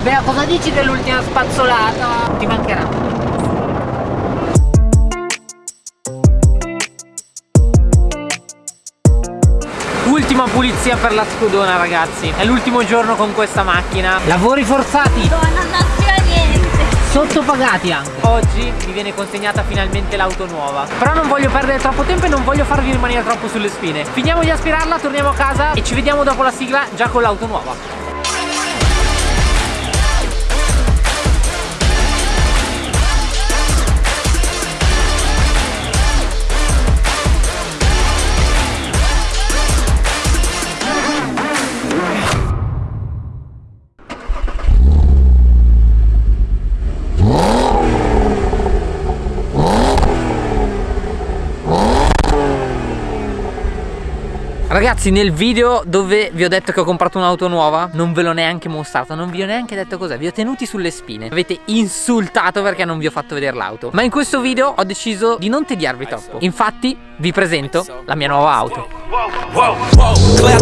Beh, cosa dici dell'ultima spazzolata? Ti mancherà. Ultima pulizia per la scudona ragazzi. È l'ultimo giorno con questa macchina. Lavori forzati. No, non aspira niente. Sottopagati anche. Oggi mi viene consegnata finalmente l'auto nuova. Però non voglio perdere troppo tempo e non voglio farvi rimanere troppo sulle spine. Finiamo di aspirarla, torniamo a casa e ci vediamo dopo la sigla già con l'auto nuova Ragazzi nel video dove vi ho detto che ho comprato un'auto nuova Non ve l'ho neanche mostrato Non vi ho neanche detto cos'è Vi ho tenuti sulle spine. Avete insultato perché non vi ho fatto vedere l'auto. Ma in questo video ho deciso di non tediarvi troppo. Infatti vi presento la mia nuova auto. Whoa, whoa, clear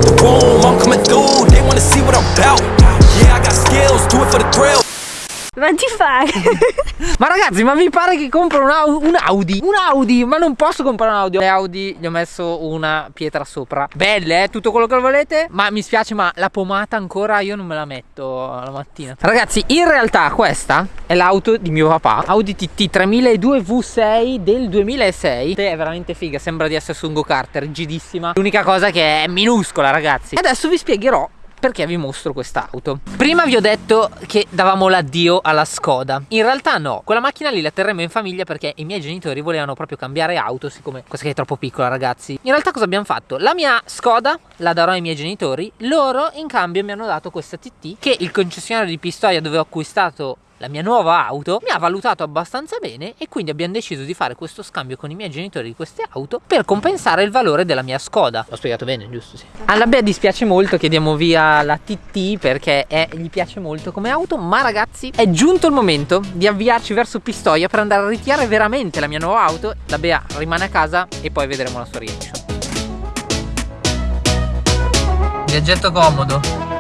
Ma ti fai? Ma ragazzi ma vi pare che compro un, Au- un Audi Un Audi Ma non posso comprare un Audi. Le Audi gli ho messo una pietra sopra. Belle eh tutto quello che volete Ma mi spiace ma la pomata ancora io non me la metto la mattina. Ragazzi in realtà questa è l'auto di mio papà Audi TT 3002 V6 del 2006 È veramente figa Sembra di essere su un go-kart rigidissima L'unica cosa che è minuscola ragazzi. Adesso vi spiegherò perché vi mostro quest'auto. Prima vi ho detto che davamo l'addio alla Skoda. In realtà no, quella macchina lì la terremo in famiglia perché i miei genitori volevano proprio cambiare auto Siccome questa è troppo piccola ragazzi. In realtà cosa abbiamo fatto? La mia Skoda la darò ai miei genitori Loro in cambio mi hanno dato questa TT Che il concessionario di Pistoia dove ho acquistato la mia nuova auto mi ha valutato abbastanza bene e quindi abbiamo deciso di fare questo scambio con i miei genitori di queste auto per compensare il valore della mia Skoda. L'ho spiegato bene, giusto? Sì. Alla Bea dispiace molto che diamo via la TT perché è, gli piace molto come auto, ma ragazzi è giunto il momento di avviarci verso Pistoia per andare a ritirare veramente la mia nuova auto. La Bea rimane a casa e poi vedremo la sua reaction. Viaggetto comodo.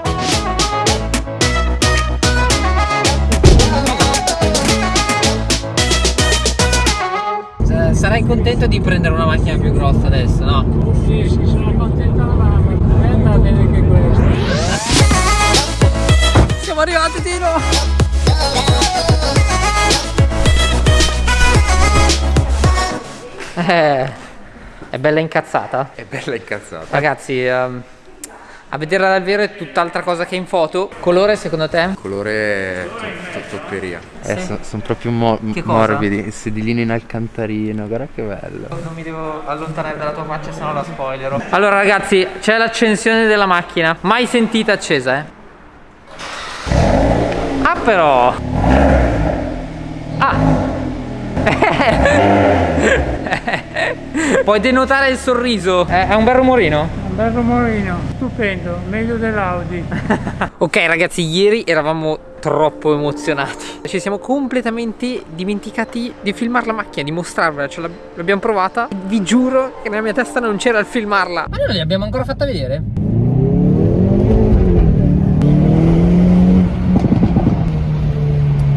Eh, Sarai contento di prendere una macchina più grossa adesso, no? Sì, sì, sono contento la mamma. A me va bene anche questo. Siamo arrivati Tino! Eh, è bella incazzata? È bella incazzata. Ragazzi, ehm, a vederla dal vero è tutt'altra cosa che in foto. Colore secondo te? Colore to- topperia. Eh, Sì. sono proprio mo- morbidi, sedilini in alcantarino, guarda che bello. Non mi devo allontanare dalla tua faccia se no la spoilerò. Allora ragazzi, c'è l'accensione della macchina. Mai sentita accesa, eh? Ah però! Ah! Puoi denotare il sorriso. È, è un bel rumorino? Bel rumorino, stupendo, meglio dell'Audi. Ok ragazzi, ieri eravamo troppo emozionati. Ci siamo completamente dimenticati di filmare la macchina, di mostrarvela. Ce l'ab- l'abbiamo provata. Vi giuro che nella mia testa non c'era il filmarla. Ma noi non l'abbiamo ancora fatta vedere?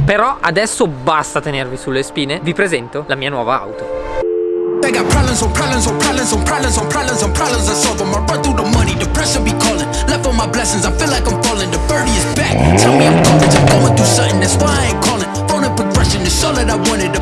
Però adesso basta tenervi sulle spine. Vi presento la mia nuova auto. They got problems on problems on problems on problems on problems on problems I solve them. I run through the money, the pressure be calling. Left on my blessings, I feel like I'm falling. The birdie is back. Tell me I'm covered. I'm going through something, that's why I ain't calling. Phone in progression, it's all that I wanted. The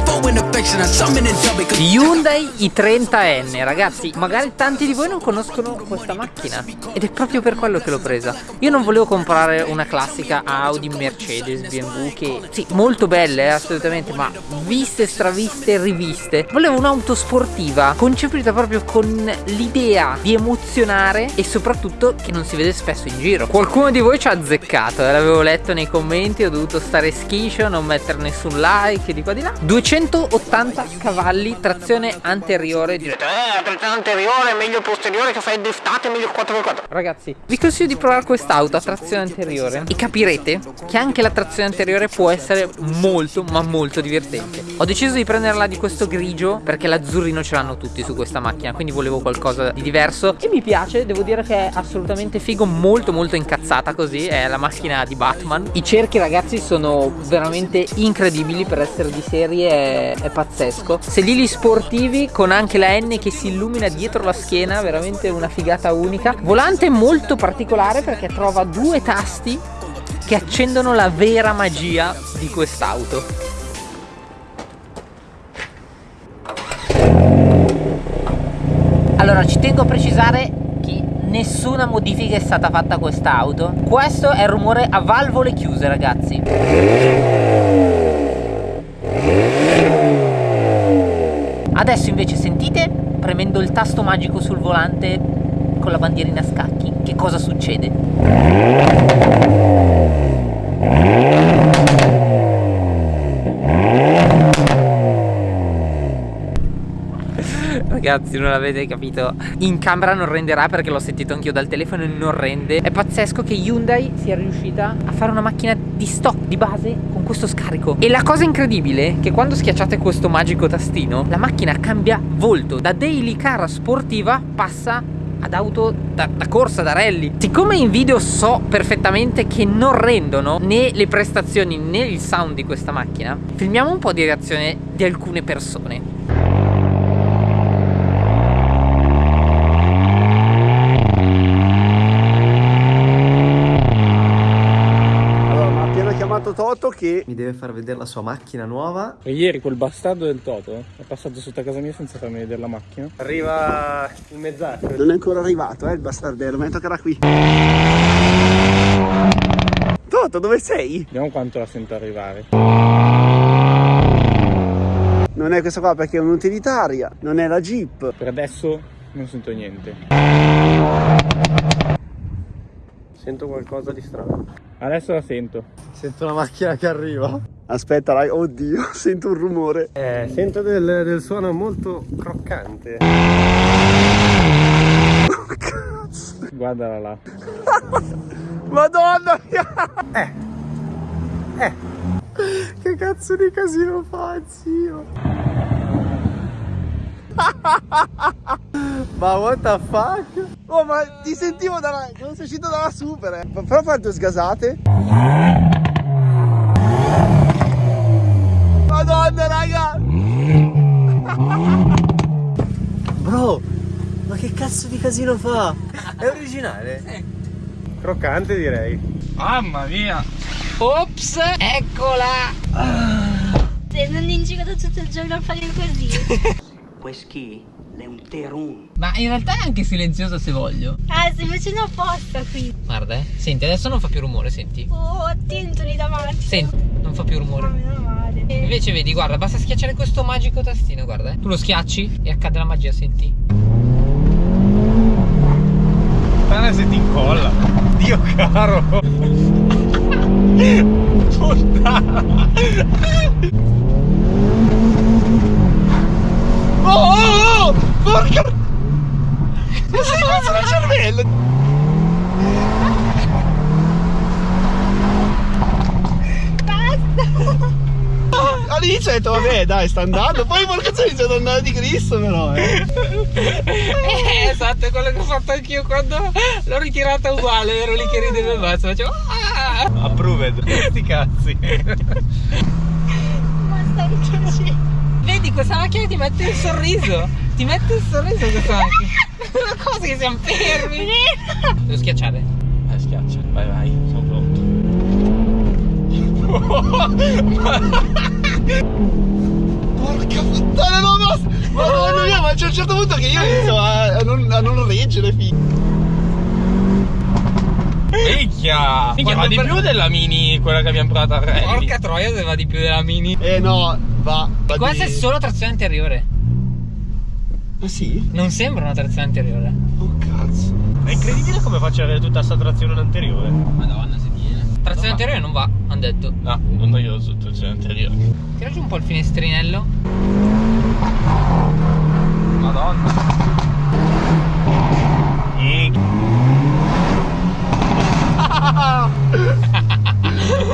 Hyundai i30N ragazzi magari tanti di voi non conoscono questa macchina. Ed è proprio per quello che l'ho presa. Io non volevo comprare una classica Audi, Mercedes, BMW che sì molto belle eh, assolutamente ma viste, straviste riviste. Volevo un'auto sportiva concepita proprio con l'idea di emozionare e soprattutto che non si vede spesso in giro. Qualcuno di voi ci ha azzeccato eh, l'avevo letto nei commenti ho dovuto stare schiscio non mettere nessun like di qua di là. 280 cavalli cavalli, trazione anteriore. Direte, eh, trazione anteriore, meglio posteriore che fai driftate, meglio 4x4. Ragazzi, vi consiglio di provare quest'auto a trazione anteriore e capirete che anche la trazione anteriore può essere molto, ma molto divertente. Ho deciso di prenderla di questo grigio perché l'azzurrino ce l'hanno tutti su questa macchina, quindi volevo qualcosa di diverso e mi piace, devo dire che è assolutamente figo, molto molto incazzata così, è la macchina di Batman. I cerchi ragazzi sono veramente incredibili per essere di serie, è, è pazzesco. Sedili sportivi con anche la N che si illumina dietro la schiena, veramente una figata unica. Volante molto particolare perché trova due tasti che accendono la vera magia di quest'auto. Allora ci tengo a precisare che nessuna modifica è stata fatta a quest'auto Questo è il rumore a valvole chiuse ragazzi Adesso invece sentite premendo il tasto magico sul volante con la bandierina a scacchi che cosa succede? Ragazzi non avete capito. In camera non renderà perché l'ho sentito anch'io dal telefono e non rende. È pazzesco che Hyundai sia riuscita a fare una macchina di stock, di base Con questo scarico. E la cosa incredibile è che quando schiacciate questo magico tastino La macchina cambia volto. Da daily car sportiva passa ad auto da, da, corsa, da rally. Siccome in video so perfettamente che non rendono né le prestazioni né il sound di questa macchina Filmiamo un po' di reazione di alcune persone Toto che Mi deve far vedere la sua macchina nuova. E ieri quel bastardo del Toto è passato sotto a casa mia senza farmi vedere la macchina. Arriva il mezz'acqua. non è ancora arrivato, eh, il bastardello, ma toccherà qui. Toto, dove sei? Vediamo quanto la sento arrivare. Non è questa qua perché è un'utilitaria, non è la Jeep. Per adesso non sento niente. Sento qualcosa di strano. Adesso la sento. Sento la macchina che arriva. Aspetta, dai, oddio, sento un rumore. Eh, sento del, del suono molto croccante. Guardala là. Madonna mia! Eh. Eh. Che cazzo di casino fa, zio? Ma what the fuck? Oh, ma ti sentivo dalla... non sei uscito dalla super, eh. Però fare due sgasate. Madonna, raga! Bro, ma che cazzo di casino fa? È originale? Croccante direi. Mamma mia! Ops, eccola! Se non in giro tutto il giorno a fare così. Whisky è un terun. Ma in realtà è anche silenziosa se voglio. Ah, stai facendo apposta qui. Guarda, eh. Senti, adesso non fa più rumore, senti. Oh, attento lì davanti. Senti, non fa più Ma rumore. meno male. Invece vedi, guarda, basta schiacciare questo magico tastino, guarda. eh. Tu lo schiacci e accade la magia, senti. Puttana se ti incolla. Dio caro. Puttana. Oh, oh, porca. Ma sei pazzo del cervello. All'inizio ho detto vabbè dai sta andando Poi porca c'è iniziato ad andare di Cristo però eh. Eh, esatto, è quello che ho fatto anch'io quando l'ho ritirata uguale, ero lì che ridevo e basta, facevo "Ah!" Approved Sti cazzi Ma stai facendo? Vedi, questa macchina ti mette il sorriso, ti mette il sorriso questa macchina. Una cosa che siamo fermi. Devo schiacciare. Eh, schiaccia. Vai, vai, sono pronto. Porca puttana, no, no! Madonna mia, ma c'è un certo punto che io inizio a, a non, a non reggere, figlio. Minchia! Minchia, ma di per- più della mini, quella che abbiamo provato a Rally. Porca troia se va di più della mini. Eh no, va. va Questa è di- solo trazione anteriore. Ah sì? Non sembra una trazione anteriore. Oh cazzo. È incredibile come faccia avere tutta sta trazione anteriore Madonna, se tiene. Trazione anteriore non va, hanno detto. No, non io sotto il anteriore. Tira giù un po' il finestrinello. Madonna.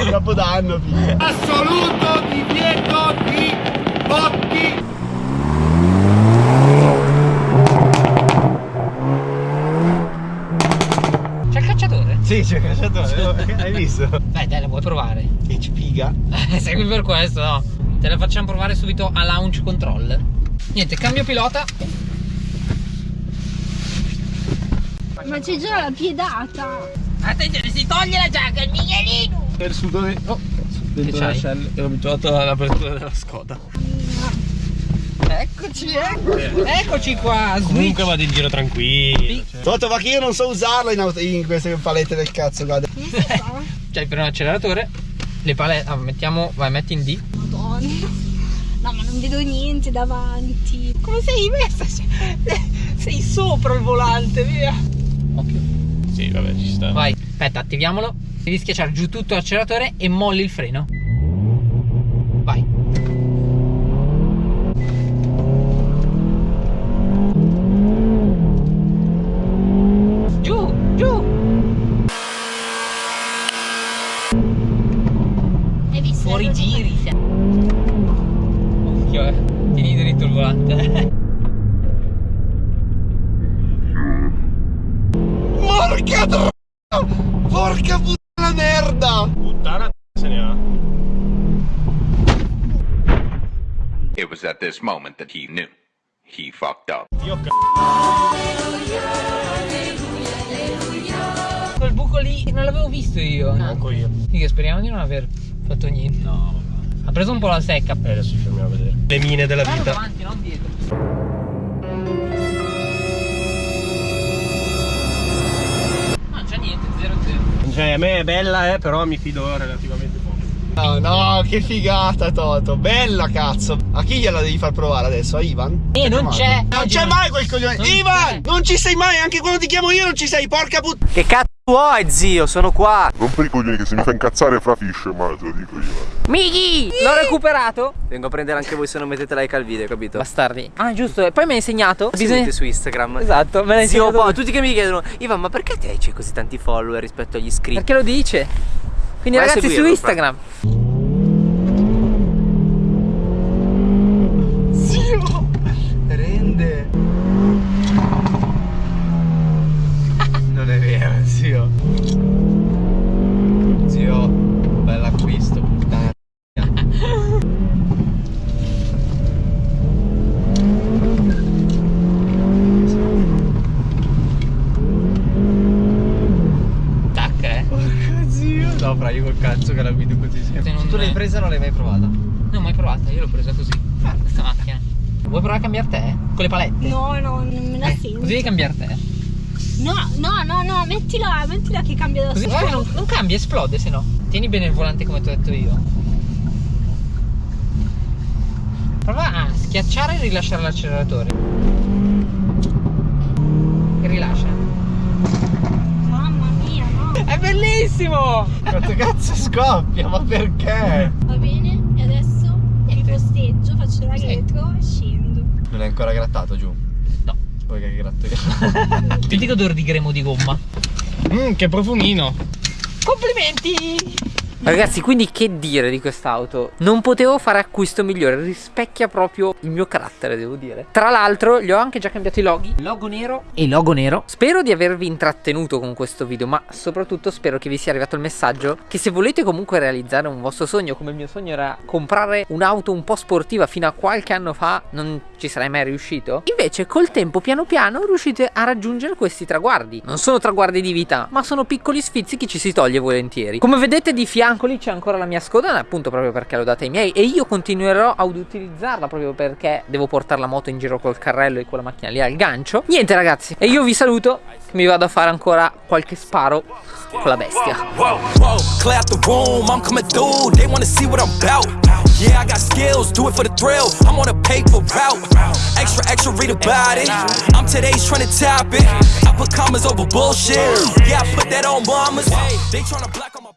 Capodanno, figlio. Assoluto divieto di botti. C'è il cacciatore? Sì, c'è il cacciatore. Hai visto? Dai, dai, la vuoi provare? Che spiga. Segui per questo, no? Te la facciamo provare subito a launch control. Niente, cambio pilota. Ma c'è già la piedata. Attenzione, si toglie la giacca, il Miguelino. Per sudore. Oh, dentro la shell. Ero abituato all'apertura della Skoda. Eccoci, ecco. Eccoci qua. Switch. Comunque vado in giro tranquillo. cioè. Toto, ma che io non so usarlo in, auto- in queste palette del cazzo, guarda. Cioè, per un acceleratore, le pale. ah, mettiamo. Vai, metti in D. Madonna. No, ma non vedo niente davanti. Come sei messa? Sei sopra il volante, via. Occhio. Sì, vabbè, ci sta. Vai, aspetta, attiviamolo. Devi schiacciare giù tutto l'acceleratore e molli il freno. It was at this moment that he knew. He fucked up. Io c***o. Quel buco lì non l'avevo visto io. Manco io. Figa, speriamo di non aver fatto niente. No, Ha preso un po' la secca. E adesso ci fermiamo a vedere. Le mine della vita. davanti, non dietro. Non c'è niente, 0-0. Cioè, a me è bella, eh, però mi fido relativamente No, no, che figata Toto, bella cazzo. A chi gliela devi far provare adesso? A Ivan? Eh, non c'è. Non c'è mai quel coglione. non Ivan, non ci sei mai, anche quando ti chiamo io non ci sei, porca puttana. Che cazzo vuoi, zio? Sono qua. Rompi i coglioni che se mi fa incazzare fra fish, ma te lo dico io. Mighi! L'ho recuperato. Vengo a prendere anche voi se non mettete like al video, capito? Bastardi. Ah, giusto. E poi mi hai insegnato. Seguite su Instagram. Esatto, me l'hai Zio, insegnato. poi tutti che mi chiedono, Ivan, ma perché te c'hai così tanti follower rispetto agli iscritti? Perché lo dice. Quindi Vai ragazzi su Instagram. Zio, rende. Non è vero, zio. Zio, bell'acquisto, puttana. Tac, eh. Zio. No, fra io col cazzo che la guido così sempre. non- Tu l'hai presa o non l'hai mai provata? Non ho mai provata, io l'ho presa così. Questa macchina. Vuoi provare a cambiare te? Con le palette? No, no, non me la Eh, sento. così devi cambiare te. No, no, no, no, mettila, mettila che cambia da Così sola. non, non cambia, esplode se no. Tieni bene il volante come ti ho detto io. Prova a schiacciare e rilasciare l'acceleratore. Bellissimo! Quanto cazzo scoppia, ma perché? Va bene, e adesso mi posteggio, faccio la retro e scendo. Non è ancora grattato giù. No. Poi che gratto. Senti che odore di gremo di gomma. Mmm, che profumino. Complimenti! Ragazzi, quindi che dire di quest'auto? Non potevo fare acquisto migliore, rispecchia proprio il mio carattere, devo dire. Tra l'altro, gli ho anche già cambiato i loghi, logo nero e logo nero. Spero di avervi intrattenuto con questo video, ma soprattutto spero che vi sia arrivato il messaggio che se volete comunque realizzare un vostro sogno, come il mio sogno era comprare un'auto un po' sportiva fino a qualche anno fa, non ci sarei mai riuscito. Invece col tempo, piano piano, riuscite a raggiungere questi traguardi. Non sono traguardi di vita, ma sono piccoli sfizi che ci si toglie volentieri. Come vedete di fianco lì c'è ancora la mia Skoda, appunto proprio perché l'ho data ai miei e io continuerò ad utilizzarla proprio perché devo portare la moto in giro col carrello e quella macchina lì al gancio. Niente ragazzi, e io vi saluto, mi vado a fare ancora qualche sparo con la bestia. Whoa. Yeah, I got skills, do it for the thrill, I'm on a paper route. Extra, extra, read about it. I'm today's trying to top it. I put commas over bullshit. Yeah, I put that on mamas. They tryna block 'em